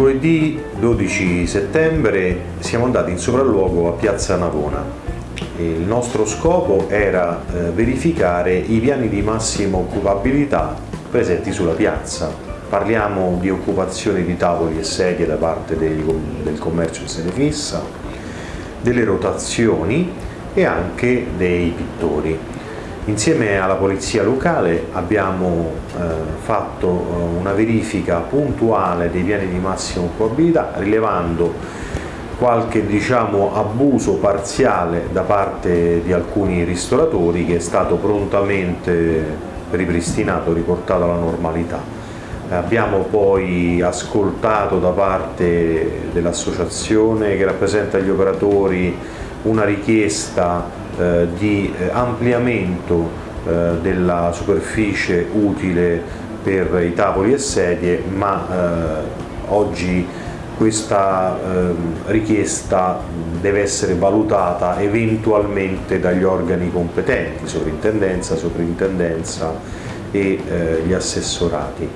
Mercoledì 12 settembre siamo andati in sopralluogo a Piazza Navona. Il nostro scopo era eh, verificare i piani di massima occupabilità presenti sulla piazza. Parliamo di occupazione di tavoli e sedie da parte del commercio in sede fissa, delle rotazioni e anche dei pittori. Insieme alla Polizia Locale abbiamo eh, fatto eh, una verifica puntuale dei piani di massima occupabilità rilevando qualche diciamo, abuso parziale da parte di alcuni ristoratori che è stato prontamente ripristinato, riportato alla normalità. Abbiamo poi ascoltato da parte dell'associazione che rappresenta gli operatori una richiesta eh, di eh, ampliamento eh, della superficie utile per i tavoli e sedie, ma oggi questa richiesta deve essere valutata eventualmente dagli organi competenti, sovrintendenza, sovrintendenza e gli assessorati.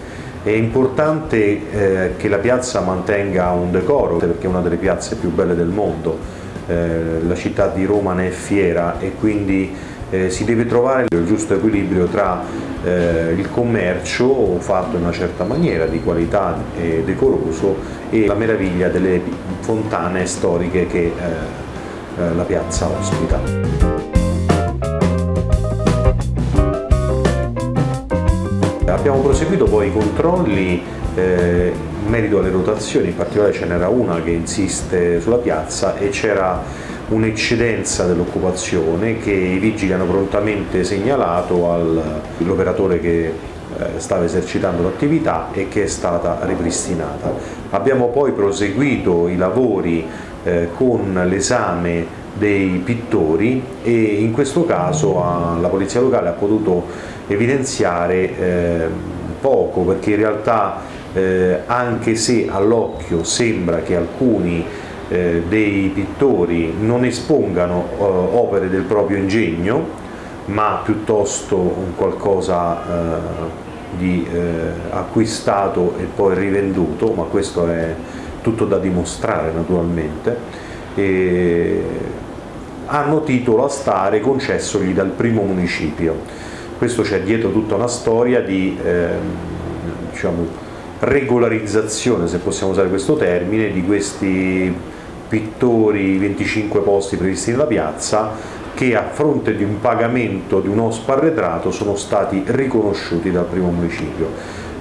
È importante che la piazza mantenga un decoro perché è una delle piazze più belle del mondo, la città di Roma ne è fiera e quindi eh, si deve trovare il giusto equilibrio tra eh, il commercio fatto in una certa maniera, di qualità e decoroso, e la meraviglia delle fontane storiche che eh, eh, la piazza ospita. Abbiamo proseguito poi i controlli eh, in merito alle rotazioni, in particolare ce n'era una che insiste sulla piazza e c'era un'eccedenza dell'occupazione che i vigili hanno prontamente segnalato all'operatore che eh, stava esercitando l'attività e che è stata ripristinata. Abbiamo poi proseguito i lavori eh, con l'esame dei pittori e in questo caso la Polizia Locale ha potuto evidenziare eh, poco perché in realtà eh, anche se all'occhio sembra che alcuni eh, dei pittori non espongano opere del proprio ingegno, ma piuttosto un qualcosa di acquistato e poi rivenduto, ma questo è tutto da dimostrare naturalmente, e hanno titolo a stare concessogli dal primo municipio. Questo c'è dietro tutta una storia di eh, diciamo, regolarizzazione, se possiamo usare questo termine, di questi pittori 25 posti previsti nella piazza che a fronte di un pagamento di un OSP arretrato sono stati riconosciuti dal primo municipio.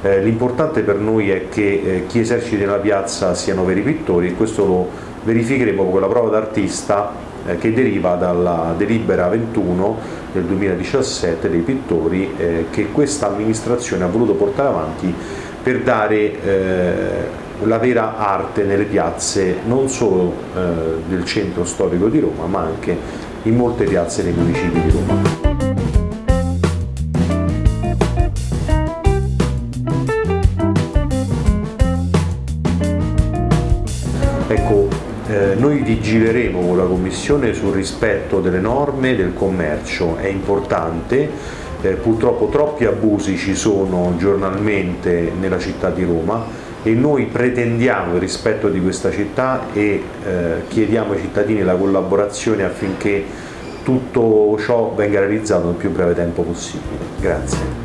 Eh, L'importante per noi è che eh, chi esercita nella piazza siano veri pittori e questo lo verificheremo con la prova d'artista eh, che deriva dalla delibera 21 del 2017 dei pittori eh, che questa amministrazione ha voluto portare avanti per dare eh, la vera arte nelle piazze non solo eh, del centro storico di Roma ma anche in molte piazze dei municipi di Roma. Ecco, eh, noi vigileremo con la Commissione sul rispetto delle norme del commercio, è importante eh, purtroppo troppi abusi ci sono giornalmente nella città di Roma e noi pretendiamo il rispetto di questa città e eh, chiediamo ai cittadini la collaborazione affinché tutto ciò venga realizzato nel più breve tempo possibile. Grazie.